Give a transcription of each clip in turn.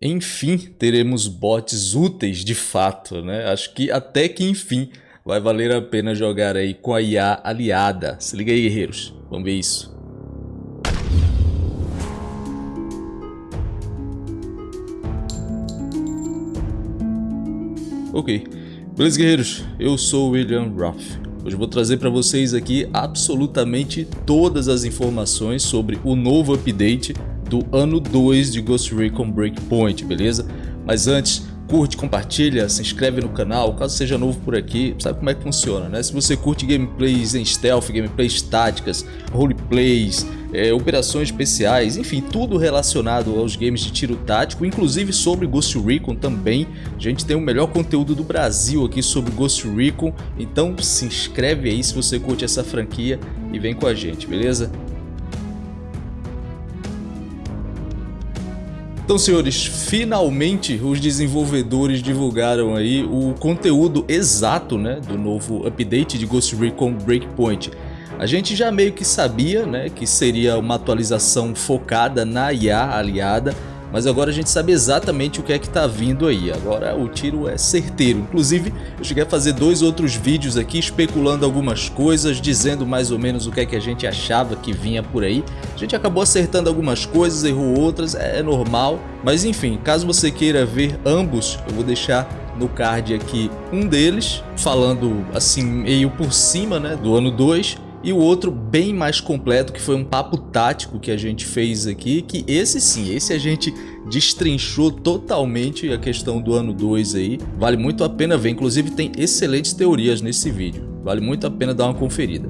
enfim teremos bots úteis de fato, né? Acho que até que enfim vai valer a pena jogar aí com a IA aliada. Se liga aí, guerreiros. Vamos ver isso. Ok. Beleza, guerreiros? Eu sou William Roth. Hoje eu vou trazer para vocês aqui absolutamente todas as informações sobre o novo update do ano 2 de Ghost Recon Breakpoint, beleza? Mas antes, curte, compartilha, se inscreve no canal, caso seja novo por aqui, sabe como é que funciona, né? Se você curte gameplays em stealth, gameplays táticas, roleplays, é, operações especiais, enfim, tudo relacionado aos games de tiro tático, inclusive sobre Ghost Recon também. A gente tem o melhor conteúdo do Brasil aqui sobre Ghost Recon, então se inscreve aí se você curte essa franquia e vem com a gente, beleza? Então, senhores, finalmente os desenvolvedores divulgaram aí o conteúdo exato né, do novo update de Ghost Recon Breakpoint. A gente já meio que sabia né, que seria uma atualização focada na IA aliada, mas agora a gente sabe exatamente o que é que tá vindo aí, agora o tiro é certeiro. Inclusive, eu cheguei a fazer dois outros vídeos aqui especulando algumas coisas, dizendo mais ou menos o que é que a gente achava que vinha por aí. A gente acabou acertando algumas coisas, errou outras, é, é normal. Mas enfim, caso você queira ver ambos, eu vou deixar no card aqui um deles, falando assim meio por cima né, do ano 2 e o outro bem mais completo, que foi um papo tático que a gente fez aqui, que esse sim, esse a gente destrinchou totalmente a questão do ano 2 aí. Vale muito a pena ver, inclusive tem excelentes teorias nesse vídeo. Vale muito a pena dar uma conferida.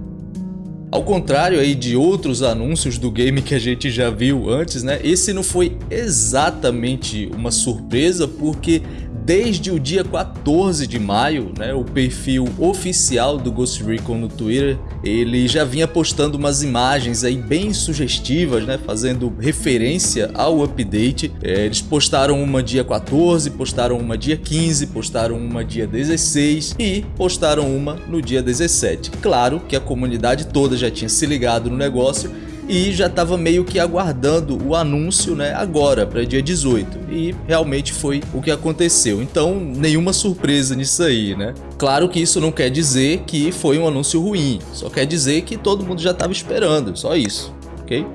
Ao contrário aí de outros anúncios do game que a gente já viu antes, né? Esse não foi exatamente uma surpresa porque desde o dia 14 de maio, né, o perfil oficial do Ghost Recon no Twitter, ele já vinha postando umas imagens aí bem sugestivas, né, fazendo referência ao update. É, eles postaram uma dia 14, postaram uma dia 15, postaram uma dia 16 e postaram uma no dia 17. Claro que a comunidade toda já tinha se ligado no negócio e já estava meio que aguardando o anúncio né, agora, para dia 18. E realmente foi o que aconteceu. Então, nenhuma surpresa nisso aí, né? Claro que isso não quer dizer que foi um anúncio ruim, só quer dizer que todo mundo já estava esperando, só isso, ok?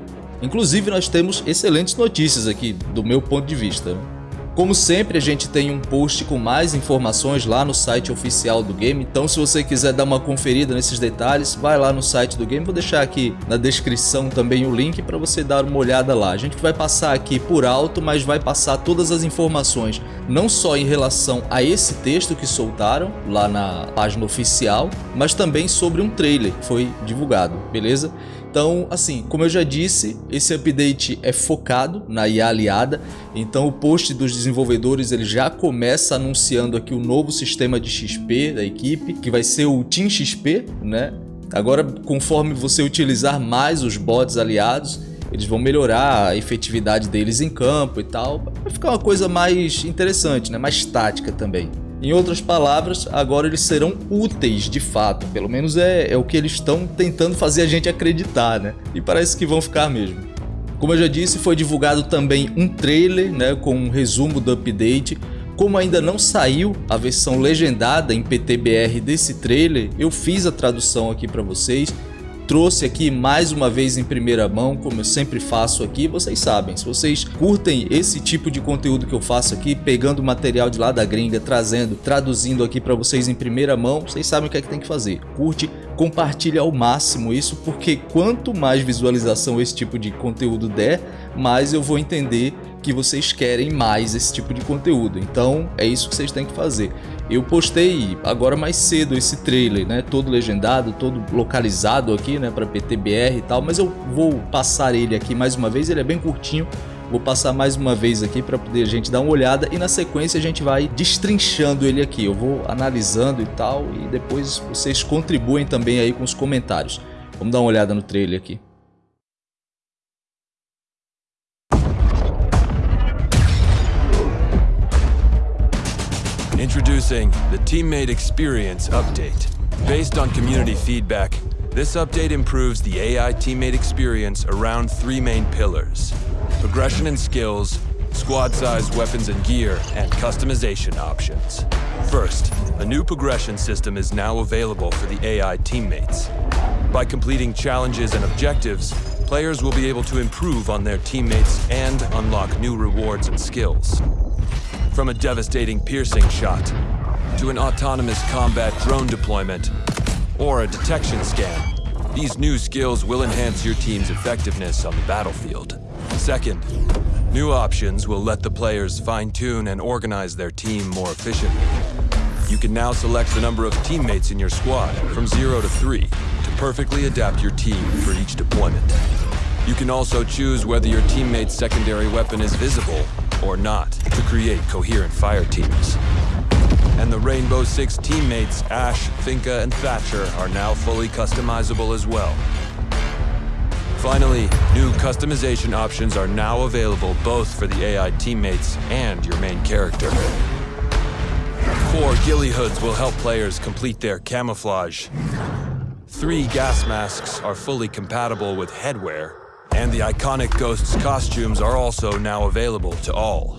Inclusive, nós temos excelentes notícias aqui, do meu ponto de vista. Como sempre, a gente tem um post com mais informações lá no site oficial do game, então se você quiser dar uma conferida nesses detalhes, vai lá no site do game, vou deixar aqui na descrição também o link para você dar uma olhada lá. A gente vai passar aqui por alto, mas vai passar todas as informações, não só em relação a esse texto que soltaram lá na página oficial, mas também sobre um trailer que foi divulgado, beleza? Então, assim, como eu já disse, esse update é focado na IA aliada, então o post dos desenvolvedores ele já começa anunciando aqui o novo sistema de XP da equipe, que vai ser o Team XP, né? Agora, conforme você utilizar mais os bots aliados, eles vão melhorar a efetividade deles em campo e tal, vai ficar uma coisa mais interessante, né? mais tática também. Em outras palavras, agora eles serão úteis de fato, pelo menos é, é o que eles estão tentando fazer a gente acreditar, né? E parece que vão ficar mesmo. Como eu já disse, foi divulgado também um trailer né, com um resumo do update. Como ainda não saiu a versão legendada em PTBR desse trailer, eu fiz a tradução aqui para vocês trouxe aqui mais uma vez em primeira mão, como eu sempre faço aqui, vocês sabem, se vocês curtem esse tipo de conteúdo que eu faço aqui, pegando material de lá da gringa, trazendo, traduzindo aqui para vocês em primeira mão, vocês sabem o que é que tem que fazer. Curte, compartilha ao máximo isso, porque quanto mais visualização esse tipo de conteúdo der, mais eu vou entender que vocês querem mais esse tipo de conteúdo. Então é isso que vocês têm que fazer. Eu postei agora mais cedo esse trailer, né? Todo legendado, todo localizado aqui, né? Para PTBR e tal. Mas eu vou passar ele aqui mais uma vez. Ele é bem curtinho. Vou passar mais uma vez aqui para poder a gente dar uma olhada e na sequência a gente vai destrinchando ele aqui. Eu vou analisando e tal e depois vocês contribuem também aí com os comentários. Vamos dar uma olhada no trailer aqui. Introducing the Teammate Experience Update. Based on community feedback, this update improves the AI teammate experience around three main pillars. Progression and skills, squad-sized weapons and gear, and customization options. First, a new progression system is now available for the AI teammates. By completing challenges and objectives, players will be able to improve on their teammates and unlock new rewards and skills. From a devastating piercing shot, to an autonomous combat drone deployment, or a detection scan, these new skills will enhance your team's effectiveness on the battlefield. Second, new options will let the players fine-tune and organize their team more efficiently. You can now select the number of teammates in your squad from 0 to 3 to perfectly adapt your team for each deployment. You can also choose whether your teammate's secondary weapon is visible or not to create coherent fire teams. And the Rainbow Six teammates, Ash, Finka, and Thatcher, are now fully customizable as well. Finally, new customization options are now available both for the AI teammates and your main character. Four ghillie hoods will help players complete their camouflage. Three gas masks are fully compatible with headwear, and the iconic Ghost's costumes are also now available to all.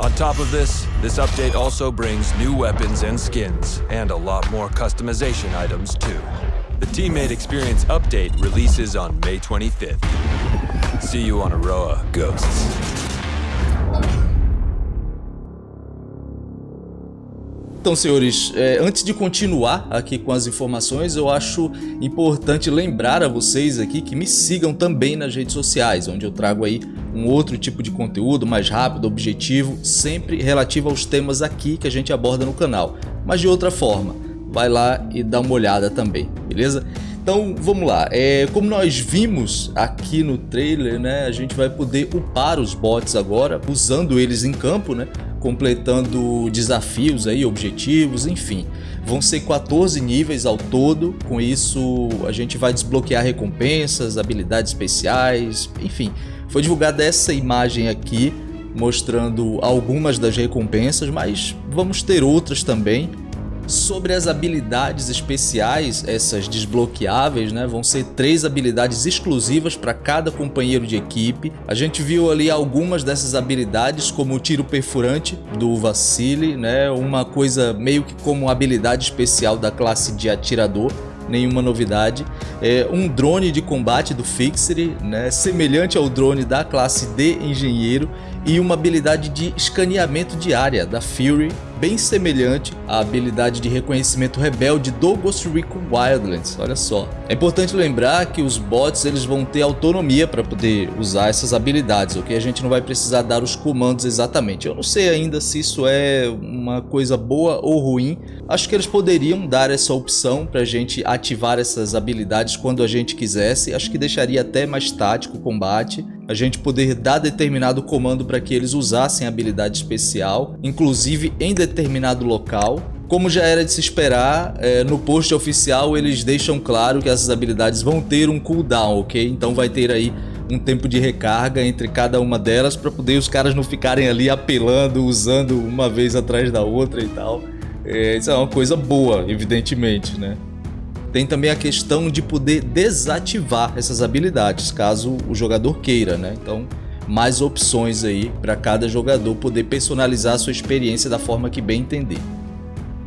On top of this, this update also brings new weapons and skins, and a lot more customization items too. The Teammate Experience update releases on May 25th. See you on Aroa, Ghosts. Então, senhores, é, antes de continuar aqui com as informações, eu acho importante lembrar a vocês aqui que me sigam também nas redes sociais, onde eu trago aí um outro tipo de conteúdo mais rápido, objetivo, sempre relativo aos temas aqui que a gente aborda no canal, mas de outra forma. Vai lá e dá uma olhada também, beleza? Então vamos lá, é, como nós vimos aqui no trailer, né, a gente vai poder upar os bots agora, usando eles em campo, né, completando desafios aí, objetivos, enfim. Vão ser 14 níveis ao todo, com isso a gente vai desbloquear recompensas, habilidades especiais, enfim. Foi divulgada essa imagem aqui, mostrando algumas das recompensas, mas vamos ter outras também. Sobre as habilidades especiais, essas desbloqueáveis, né, vão ser três habilidades exclusivas para cada companheiro de equipe. A gente viu ali algumas dessas habilidades, como o tiro perfurante do Vacile, né, uma coisa meio que como habilidade especial da classe de atirador nenhuma novidade. É um drone de combate do Fixer, né, semelhante ao drone da classe de engenheiro e uma habilidade de escaneamento de área da Fury, bem semelhante à habilidade de reconhecimento rebelde do Ghost Recon Wildlands, olha só. É importante lembrar que os bots eles vão ter autonomia para poder usar essas habilidades, ok? A gente não vai precisar dar os comandos exatamente. Eu não sei ainda se isso é uma coisa boa ou ruim. Acho que eles poderiam dar essa opção para a gente ativar essas habilidades quando a gente quisesse. Acho que deixaria até mais tático o combate. A gente poder dar determinado comando para que eles usassem habilidade especial, inclusive em determinado local. Como já era de se esperar, é, no post oficial eles deixam claro que essas habilidades vão ter um cooldown, ok? Então vai ter aí um tempo de recarga entre cada uma delas para poder os caras não ficarem ali apelando, usando uma vez atrás da outra e tal. É, isso é uma coisa boa, evidentemente, né? Tem também a questão de poder desativar essas habilidades, caso o jogador queira, né? Então mais opções aí para cada jogador poder personalizar a sua experiência da forma que bem entender.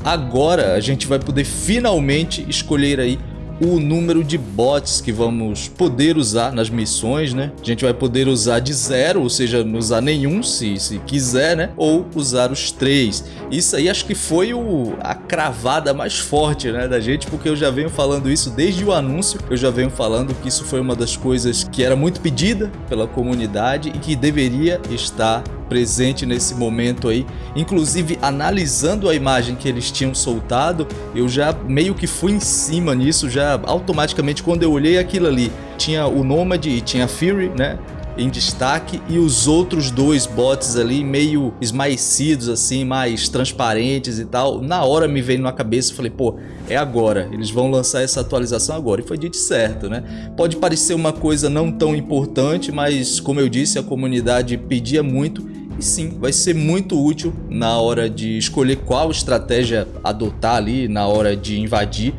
Agora a gente vai poder finalmente escolher aí o número de bots que vamos poder usar nas missões, né? A gente vai poder usar de zero, ou seja, não usar nenhum se, se quiser, né? Ou usar os três. Isso aí acho que foi o, a cravada mais forte, né, da gente, porque eu já venho falando isso desde o anúncio, eu já venho falando que isso foi uma das coisas que era muito pedida pela comunidade e que deveria estar presente nesse momento aí. Inclusive, analisando a imagem que eles tinham soltado, eu já meio que fui em cima nisso, já automaticamente quando eu olhei aquilo ali, tinha o Nomad e tinha a Fury, né? em destaque e os outros dois bots ali meio esmaecidos assim, mais transparentes e tal. Na hora me veio na cabeça e falei, pô, é agora, eles vão lançar essa atualização agora. E foi dito certo, né? Pode parecer uma coisa não tão importante, mas como eu disse, a comunidade pedia muito e sim, vai ser muito útil na hora de escolher qual estratégia adotar ali, na hora de invadir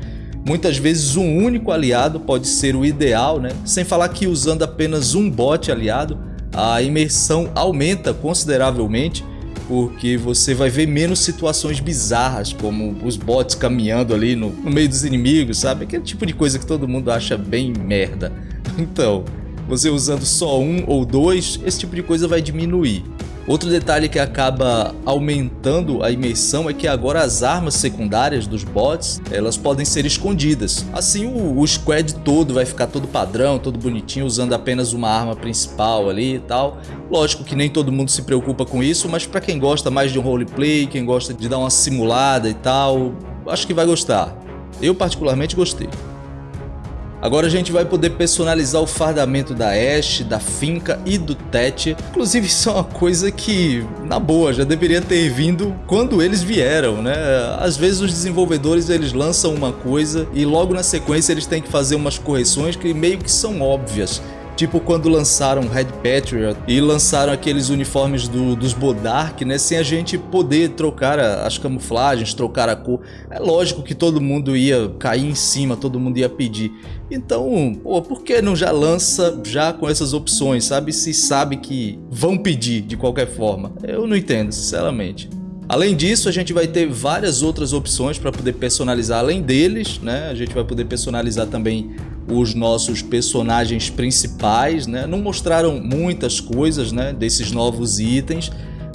Muitas vezes um único aliado pode ser o ideal, né? sem falar que usando apenas um bot aliado, a imersão aumenta consideravelmente porque você vai ver menos situações bizarras, como os bots caminhando ali no, no, meio dos inimigos, sabe? Aquele tipo de coisa que todo mundo acha bem merda. Então, você usando só um ou dois, esse tipo de coisa vai diminuir. Outro detalhe que acaba aumentando a imersão é que agora as armas secundárias dos bots, elas podem ser escondidas. Assim o, o squad todo vai ficar todo padrão, todo bonitinho, usando apenas uma arma principal ali e tal. Lógico que nem todo mundo se preocupa com isso, mas para quem gosta mais de um roleplay, quem gosta de dar uma simulada e tal, acho que vai gostar. Eu particularmente gostei. Agora a gente vai poder personalizar o fardamento da Ashe, da Finca e do Tete. Inclusive isso é uma coisa que, na boa, já deveria ter vindo quando eles vieram, né? Às vezes os desenvolvedores eles lançam uma coisa e logo na sequência eles têm que fazer umas correções que meio que são óbvias. Tipo quando lançaram Red Patriot e lançaram aqueles uniformes do, dos Bodark, né? Sem a gente poder trocar as camuflagens, trocar a cor. É lógico que todo mundo ia cair em cima, todo mundo ia pedir. Então, pô, por que não já lança já com essas opções, sabe? Se sabe que vão pedir de qualquer forma. Eu não entendo, sinceramente. Além disso, a gente vai ter várias outras opções para poder personalizar além deles, né? A gente vai poder personalizar também os nossos personagens principais, né? Não mostraram muitas coisas, né, desses novos itens,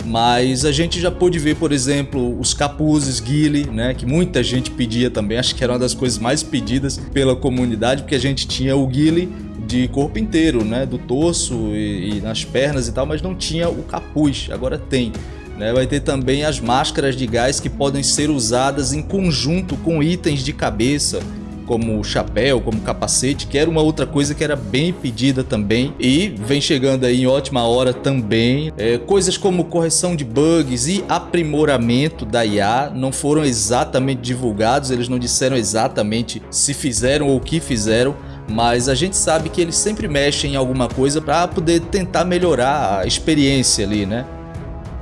mas a gente já pôde ver, por exemplo, os capuzes Guile, né, que muita gente pedia também, acho que era uma das coisas mais pedidas pela comunidade, porque a gente tinha o Guile de corpo inteiro, né, do torso e, e nas pernas e tal, mas não tinha o capuz, agora tem. Né? Vai ter também as máscaras de gás que podem ser usadas em conjunto com itens de cabeça, como chapéu, como capacete, que era uma outra coisa que era bem pedida também e vem chegando aí em ótima hora também. É, coisas como correção de bugs e aprimoramento da IA não foram exatamente divulgados, eles não disseram exatamente se fizeram ou o que fizeram, mas a gente sabe que eles sempre mexem em alguma coisa para poder tentar melhorar a experiência ali, né?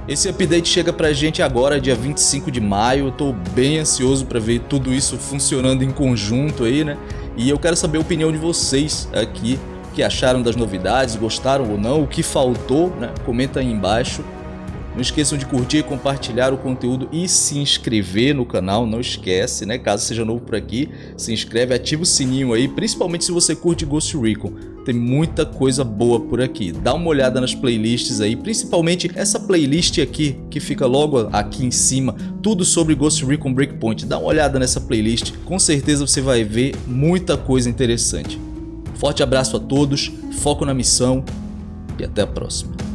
Esse update chega pra gente agora, dia 25 de maio. Eu tô bem ansioso para ver tudo isso funcionando em conjunto aí, né? E eu quero saber a opinião de vocês aqui, o que acharam das novidades, gostaram ou não, o que faltou, né? Comenta aí embaixo. Não esqueçam de curtir, compartilhar o conteúdo e se inscrever no canal, não esquece, né? Caso seja novo por aqui, se inscreve, ativa o sininho aí, principalmente se você curte Ghost Recon. Tem muita coisa boa por aqui. Dá uma olhada nas playlists aí, principalmente essa playlist aqui, que fica logo aqui em cima, tudo sobre Ghost Recon Breakpoint. Dá uma olhada nessa playlist, com certeza você vai ver muita coisa interessante. Forte abraço a todos, foco na missão e até a próxima.